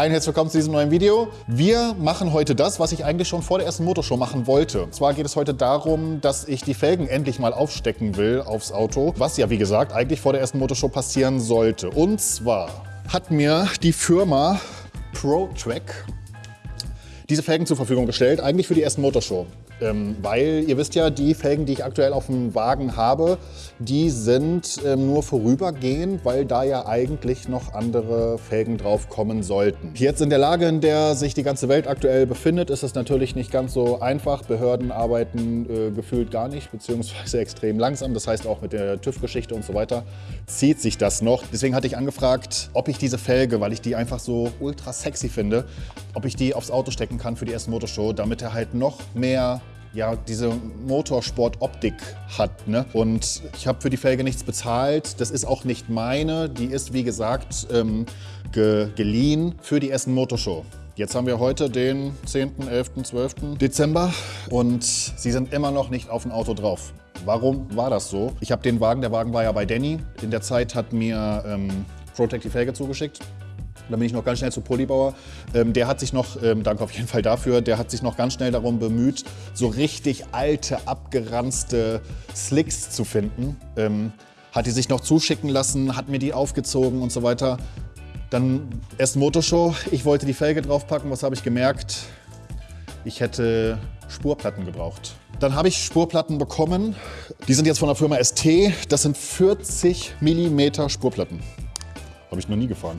Hi und herzlich willkommen zu diesem neuen Video. Wir machen heute das, was ich eigentlich schon vor der ersten Motorshow machen wollte. Und zwar geht es heute darum, dass ich die Felgen endlich mal aufstecken will aufs Auto, was ja wie gesagt eigentlich vor der ersten Motorshow passieren sollte. Und zwar hat mir die Firma ProTrack diese Felgen zur Verfügung gestellt, eigentlich für die ersten Motorshow. Ähm, weil ihr wisst ja, die Felgen, die ich aktuell auf dem Wagen habe, die sind ähm, nur vorübergehend, weil da ja eigentlich noch andere Felgen drauf kommen sollten. Jetzt in der Lage, in der sich die ganze Welt aktuell befindet, ist es natürlich nicht ganz so einfach. Behörden arbeiten äh, gefühlt gar nicht, beziehungsweise extrem langsam. Das heißt auch mit der TÜV-Geschichte und so weiter zieht sich das noch. Deswegen hatte ich angefragt, ob ich diese Felge, weil ich die einfach so ultra sexy finde, ob ich die aufs Auto stecken kann für die erste Motorshow, damit er halt noch mehr ja, diese Motorsport-Optik hat. Ne? Und ich habe für die Felge nichts bezahlt. Das ist auch nicht meine. Die ist, wie gesagt, ähm, ge geliehen für die Essen Motorshow. Jetzt haben wir heute den 10., 11., 12. Dezember und sie sind immer noch nicht auf dem Auto drauf. Warum war das so? Ich habe den Wagen, der Wagen war ja bei Danny. In der Zeit hat mir ähm, Protect die Felge zugeschickt. Dann bin ich noch ganz schnell zu Polybauer. Ähm, der hat sich noch, ähm, danke auf jeden Fall dafür, der hat sich noch ganz schnell darum bemüht, so richtig alte, abgeranzte Slicks zu finden. Ähm, hat die sich noch zuschicken lassen, hat mir die aufgezogen und so weiter. Dann erst Motorshow, ich wollte die Felge draufpacken, was habe ich gemerkt? Ich hätte Spurplatten gebraucht. Dann habe ich Spurplatten bekommen. Die sind jetzt von der Firma ST. Das sind 40 mm Spurplatten. Habe ich noch nie gefahren.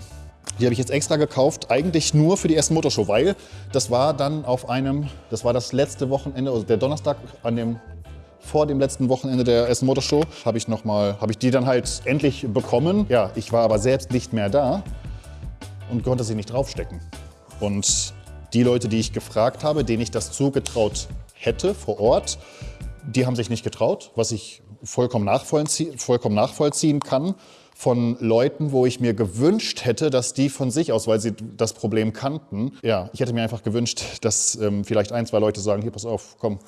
Die habe ich jetzt extra gekauft, eigentlich nur für die erste Motorshow, weil das war dann auf einem, das war das letzte Wochenende, also der Donnerstag an dem vor dem letzten Wochenende der ersten Motorshow habe ich noch mal, habe ich die dann halt endlich bekommen. Ja, ich war aber selbst nicht mehr da und konnte sie nicht draufstecken. Und die Leute, die ich gefragt habe, denen ich das zugetraut hätte vor Ort, die haben sich nicht getraut, was ich vollkommen nachvollziehen, vollkommen nachvollziehen kann von Leuten, wo ich mir gewünscht hätte, dass die von sich aus, weil sie das Problem kannten, ja, ich hätte mir einfach gewünscht, dass ähm, vielleicht ein, zwei Leute sagen, hier, pass auf, komm,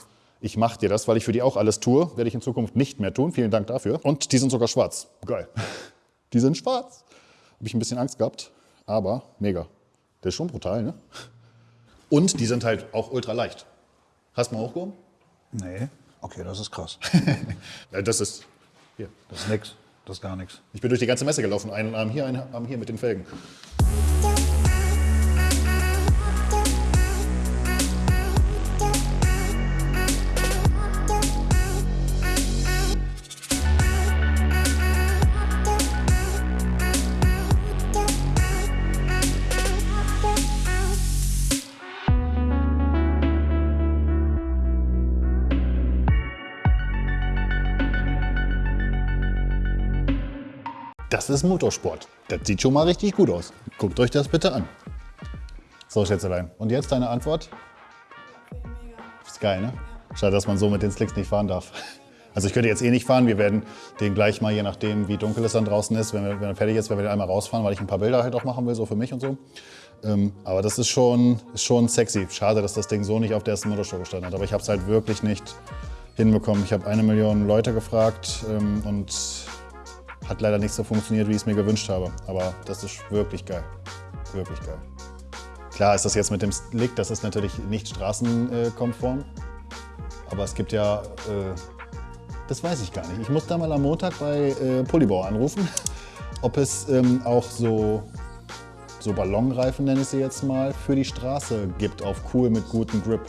ich mach dir das, weil ich für die auch alles tue, werde ich in Zukunft nicht mehr tun. Vielen Dank dafür. Und die sind sogar schwarz. Geil. Die sind schwarz. Habe ich ein bisschen Angst gehabt, aber mega. Der ist schon brutal, ne? Und die sind halt auch ultra leicht. Hast du mal hochgehoben? Nee. Okay, das ist krass. das ist hier. Das ist nix. Das ist gar nichts. Ich bin durch die ganze Messe gelaufen, einen Arm hier, einen Arm hier mit den Felgen. Das ist Motorsport. Das sieht schon mal richtig gut aus. Guckt euch das bitte an. So, Schätzelein. Und jetzt deine Antwort? Ist geil, ne? Schade, dass man so mit den Slicks nicht fahren darf. Also ich könnte jetzt eh nicht fahren. Wir werden den gleich mal, je nachdem wie dunkel es dann draußen ist, wenn, wir, wenn er fertig ist, werden wir den einmal rausfahren, weil ich ein paar Bilder halt auch machen will, so für mich und so. Ähm, aber das ist schon, ist schon sexy. Schade, dass das Ding so nicht auf der ersten Motorshow gestanden hat. Aber ich habe es halt wirklich nicht hinbekommen. Ich habe eine Million Leute gefragt ähm, und hat leider nicht so funktioniert, wie ich es mir gewünscht habe. Aber das ist wirklich geil. Wirklich geil. Klar ist das jetzt mit dem Slick, das ist natürlich nicht straßenkonform. Aber es gibt ja, äh, das weiß ich gar nicht. Ich muss da mal am Montag bei äh, Polybau anrufen, ob es ähm, auch so, so Ballonreifen, nenne ich sie jetzt mal, für die Straße gibt auf cool mit gutem Grip.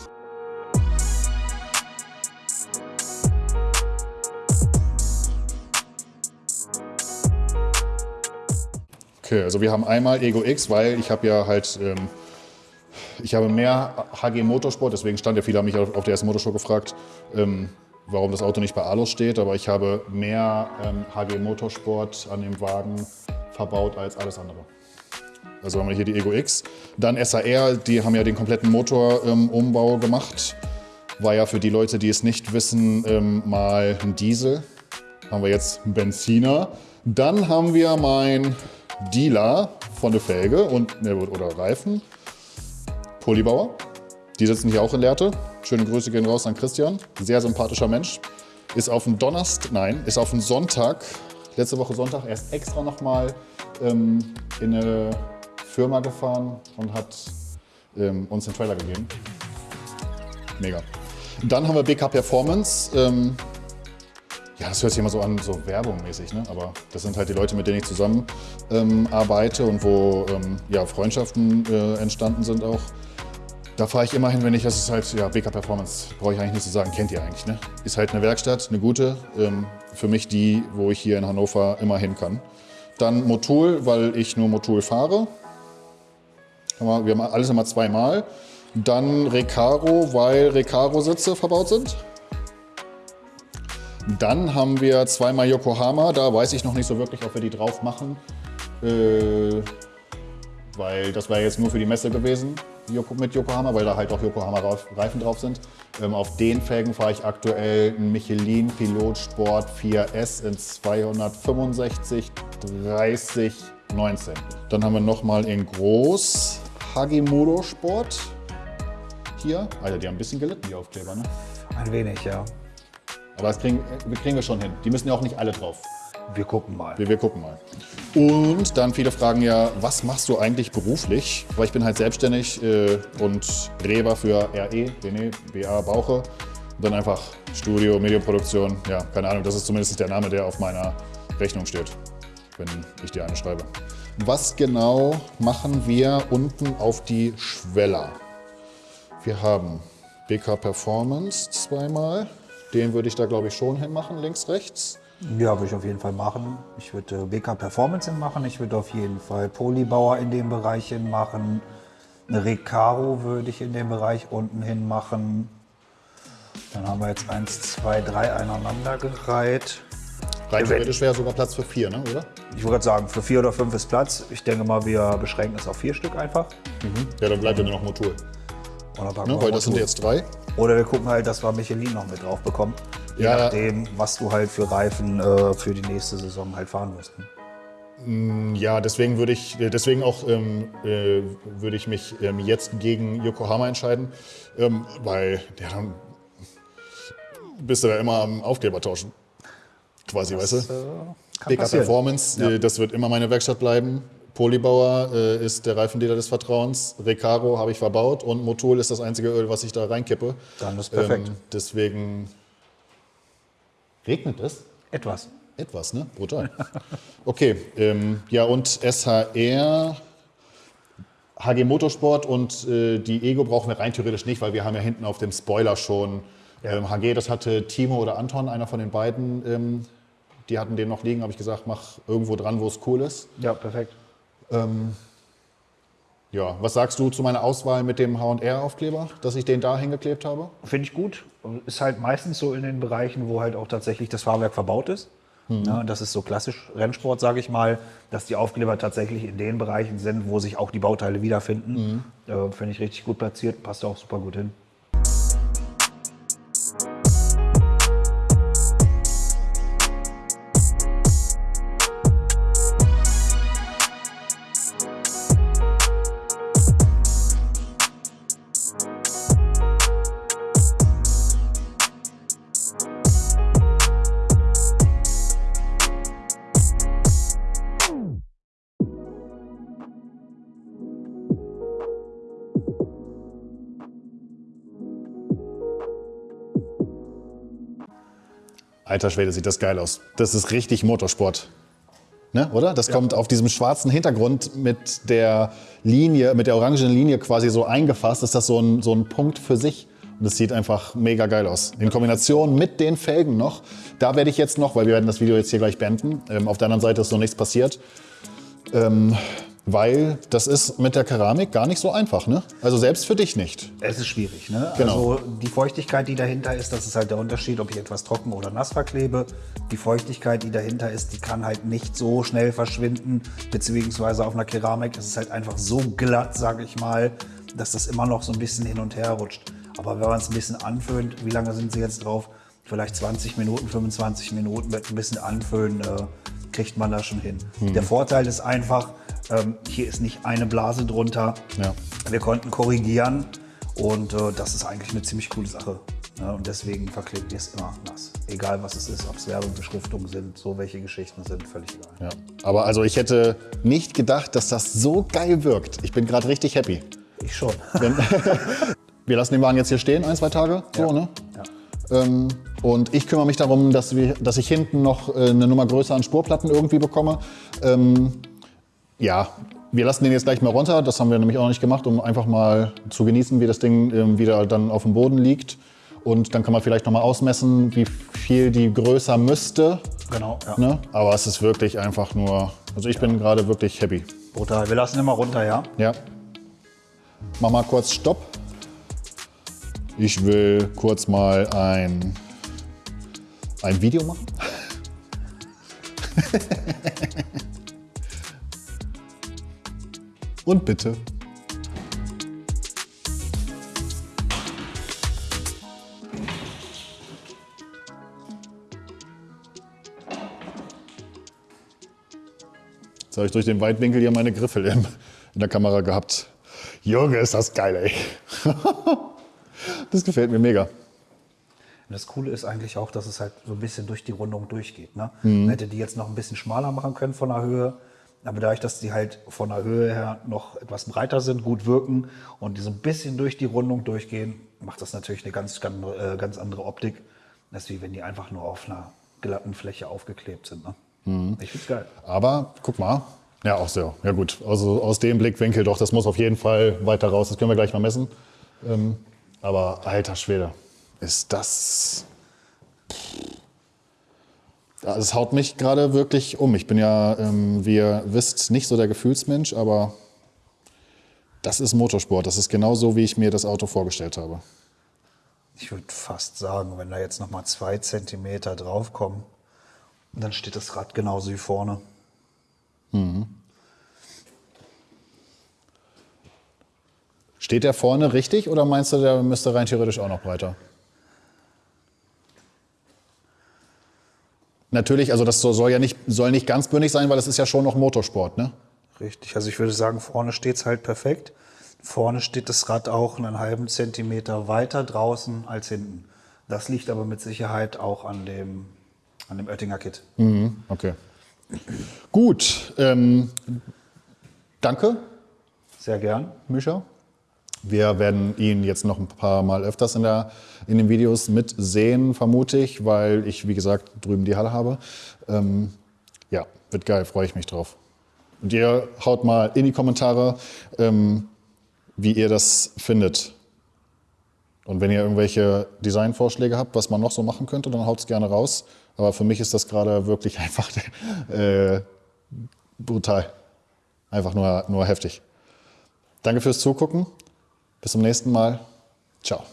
Okay, also wir haben einmal Ego X, weil ich habe ja halt, ähm, ich habe mehr HG Motorsport, deswegen stand ja viele haben mich auf der ersten Motorshow gefragt, ähm, warum das Auto nicht bei Alus steht, aber ich habe mehr ähm, HG Motorsport an dem Wagen verbaut als alles andere. Also haben wir hier die Ego X. Dann SAR, die haben ja den kompletten Motorumbau ähm, gemacht. War ja für die Leute, die es nicht wissen, ähm, mal ein Diesel. Haben wir jetzt einen Benziner. Dann haben wir mein Dealer von der Felge und, ne, oder Reifen, Polybauer. Die sitzen hier auch in Lehrte. Schöne Grüße gehen raus an Christian. Sehr sympathischer Mensch. Ist auf dem Donnerstag, nein, ist auf dem Sonntag, letzte Woche Sonntag, erst extra nochmal ähm, in eine Firma gefahren und hat ähm, uns den Trailer gegeben. Mega. Dann haben wir BK Performance. Ähm, ja, das hört sich immer so an, so werbungmäßig, ne? aber das sind halt die Leute, mit denen ich zusammen ähm, arbeite und wo ähm, ja, Freundschaften äh, entstanden sind auch. Da fahre ich immer hin, wenn ich, das ist halt, ja, BK Performance, brauche ich eigentlich nicht zu sagen, kennt ihr eigentlich, ne? Ist halt eine Werkstatt, eine gute, ähm, für mich die, wo ich hier in Hannover immer hin kann. Dann Motul, weil ich nur Motul fahre. Wir haben alles immer zweimal. Dann Recaro, weil Recaro-Sitze verbaut sind. Dann haben wir zweimal Yokohama, da weiß ich noch nicht so wirklich, ob wir die drauf machen. Äh, weil das wäre jetzt nur für die Messe gewesen mit Yokohama, weil da halt auch Yokohama-Reifen drauf sind. Ähm, auf den Felgen fahre ich aktuell einen Michelin Pilot Sport 4S in 265 30 19. Dann haben wir nochmal in groß Hagimoto Sport. Hier, Alter, die haben ein bisschen gelitten, die Aufkleber, ne? Ein wenig, ja. Aber das kriegen, kriegen wir schon hin. Die müssen ja auch nicht alle drauf. Wir gucken mal. Wir, wir, gucken mal. Und dann viele fragen ja, was machst du eigentlich beruflich? Weil ich bin halt selbstständig äh, und Reber für RE, René, BA Bauche. Und dann einfach Studio, Medienproduktion. Ja, keine Ahnung, das ist zumindest der Name, der auf meiner Rechnung steht, wenn ich dir eine schreibe. Was genau machen wir unten auf die Schweller? Wir haben BK Performance zweimal. Den würde ich da, glaube ich, schon hinmachen, links, rechts. Ja, würde ich auf jeden Fall machen. Ich würde BK Performance hinmachen. Ich würde auf jeden Fall Polybauer in dem Bereich hinmachen. Eine Recaro würde ich in dem Bereich unten hin machen. Dann haben wir jetzt eins, zwei, drei aneinander gereiht. Rein theoretisch wäre sogar Platz für vier, ne? oder? Ich würde sagen, für vier oder fünf ist Platz. Ich denke mal, wir beschränken es auf vier Stück einfach. Mhm. Ja, dann bleibt ja nur noch Motul. Ne, weil das sind jetzt drei. Oder wir gucken halt, dass wir Michelin noch mit drauf bekommen. Je ja. nachdem, was du halt für Reifen äh, für die nächste Saison halt fahren musst. Ne? Ja, deswegen würde ich, äh, deswegen auch ähm, äh, würde ich mich ähm, jetzt gegen Yokohama entscheiden, ähm, weil ja, dann bist du da immer am Aufkleber tauschen. Quasi, das, weißt du? Äh, Performance, ja. äh, das wird immer meine Werkstatt bleiben. Polybauer äh, ist der Reifendealer des Vertrauens. Recaro habe ich verbaut und Motul ist das einzige Öl, was ich da reinkippe. Dann ist perfekt. Ähm, deswegen regnet es. Etwas. Etwas, ne? Brutal. Okay, ähm, ja und SHR, HG Motorsport und äh, die Ego brauchen wir rein theoretisch nicht, weil wir haben ja hinten auf dem Spoiler schon ähm, HG, das hatte Timo oder Anton, einer von den beiden, ähm, die hatten den noch liegen, habe ich gesagt, mach irgendwo dran, wo es cool ist. Ja, perfekt. Ähm, ja, was sagst du zu meiner Auswahl mit dem HR-Aufkleber, dass ich den da hingeklebt habe? Finde ich gut. Ist halt meistens so in den Bereichen, wo halt auch tatsächlich das Fahrwerk verbaut ist. Mhm. Ja, das ist so klassisch Rennsport, sage ich mal, dass die Aufkleber tatsächlich in den Bereichen sind, wo sich auch die Bauteile wiederfinden. Mhm. Äh, Finde ich richtig gut platziert, passt auch super gut hin. Alter Schwede, sieht das geil aus. Das ist richtig Motorsport. Ne, oder? Das ja. kommt auf diesem schwarzen Hintergrund mit der Linie, mit der orangenen Linie quasi so eingefasst. Ist das so ein, so ein Punkt für sich? Und es sieht einfach mega geil aus. In Kombination mit den Felgen noch. Da werde ich jetzt noch, weil wir werden das Video jetzt hier gleich beenden. Ähm, auf der anderen Seite ist noch nichts passiert. Ähm, weil das ist mit der Keramik gar nicht so einfach, ne? Also selbst für dich nicht. Es ist schwierig, ne? Genau. Also die Feuchtigkeit, die dahinter ist, das ist halt der Unterschied, ob ich etwas trocken oder nass verklebe. Die Feuchtigkeit, die dahinter ist, die kann halt nicht so schnell verschwinden, beziehungsweise auf einer Keramik ist es halt einfach so glatt, sage ich mal, dass das immer noch so ein bisschen hin und her rutscht. Aber wenn man es ein bisschen anföhnt, wie lange sind sie jetzt drauf? Vielleicht 20 Minuten, 25 Minuten mit ein bisschen anföhnen, äh, kriegt man das schon hin. Mhm. Der Vorteil ist einfach, ähm, hier ist nicht eine Blase drunter. Ja. Wir konnten korrigieren und äh, das ist eigentlich eine ziemlich coole Sache. Ja, und deswegen verklebt ihr es immer nass. Egal was es ist, ob es Werbebeschriftungen sind, so welche Geschichten sind, völlig egal. Ja. Aber also ich hätte nicht gedacht, dass das so geil wirkt. Ich bin gerade richtig happy. Ich schon. Wir lassen den Wagen jetzt hier stehen, ein, zwei Tage. So, ne? Ja. Ähm, und ich kümmere mich darum, dass, wir, dass ich hinten noch äh, eine Nummer größer an Spurplatten irgendwie bekomme. Ähm, ja, wir lassen den jetzt gleich mal runter. Das haben wir nämlich auch noch nicht gemacht, um einfach mal zu genießen, wie das Ding ähm, wieder dann auf dem Boden liegt. Und dann kann man vielleicht noch mal ausmessen, wie viel die größer müsste. Genau, ja. Ne? Aber es ist wirklich einfach nur, also ich bin gerade wirklich happy. Brutal. Wir lassen immer runter, ja? Ja. Mach mal kurz Stopp. Ich will kurz mal ein, ein Video machen. Und bitte. Jetzt habe ich durch den Weitwinkel hier meine Griffel in, in der Kamera gehabt. Junge, ist das geil, ey. Das gefällt mir mega. Und das Coole ist eigentlich auch, dass es halt so ein bisschen durch die Rundung durchgeht. Ne? Man hätte die jetzt noch ein bisschen schmaler machen können von der Höhe. Aber dadurch, dass die halt von der Höhe her noch etwas breiter sind, gut wirken und die so ein bisschen durch die Rundung durchgehen, macht das natürlich eine ganz, ganz, äh, ganz andere Optik, als wie wenn die einfach nur auf einer glatten Fläche aufgeklebt sind. Ne? Ich find's geil. Aber guck mal. Ja, auch so. Ja gut, also aus dem Blickwinkel doch, das muss auf jeden Fall weiter raus. Das können wir gleich mal messen. Ähm, aber alter Schwede, ist das... Es haut mich gerade wirklich um. Ich bin ja, ähm, wie ihr wisst, nicht so der Gefühlsmensch, aber das ist Motorsport. Das ist genau so, wie ich mir das Auto vorgestellt habe. Ich würde fast sagen, wenn da jetzt noch mal zwei Zentimeter draufkommen, dann steht das Rad genauso wie vorne. Steht der vorne richtig oder meinst du, der müsste rein theoretisch auch noch breiter? Natürlich, also das soll ja nicht, soll nicht ganz bündig sein, weil es ist ja schon noch Motorsport, ne? Richtig, also ich würde sagen, vorne steht es halt perfekt. Vorne steht das Rad auch einen halben Zentimeter weiter draußen als hinten. Das liegt aber mit Sicherheit auch an dem, an dem Oettinger Kit. Okay. Gut, ähm, danke, Sehr gern. Mischa. Wir werden ihn jetzt noch ein paar Mal öfters in, der, in den Videos mitsehen, vermute ich, weil ich, wie gesagt, drüben die Halle habe. Ähm, ja, wird geil, freue ich mich drauf. Und ihr haut mal in die Kommentare, ähm, wie ihr das findet. Und wenn ihr irgendwelche Designvorschläge habt, was man noch so machen könnte, dann haut es gerne raus. Aber für mich ist das gerade wirklich einfach äh, brutal. Einfach nur, nur heftig. Danke fürs Zugucken. Bis zum nächsten Mal. Ciao.